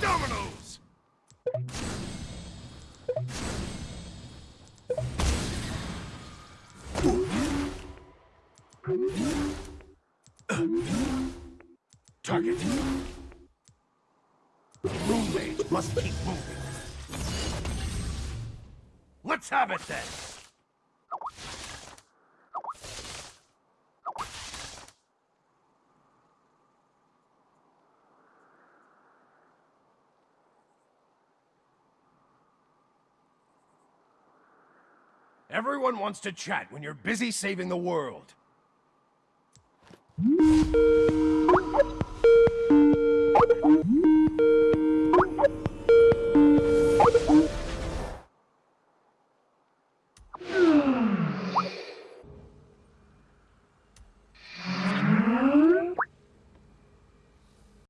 Dominoes! Target. Roommate must keep moving. Let's have it then! Everyone wants to chat when you're busy saving the world.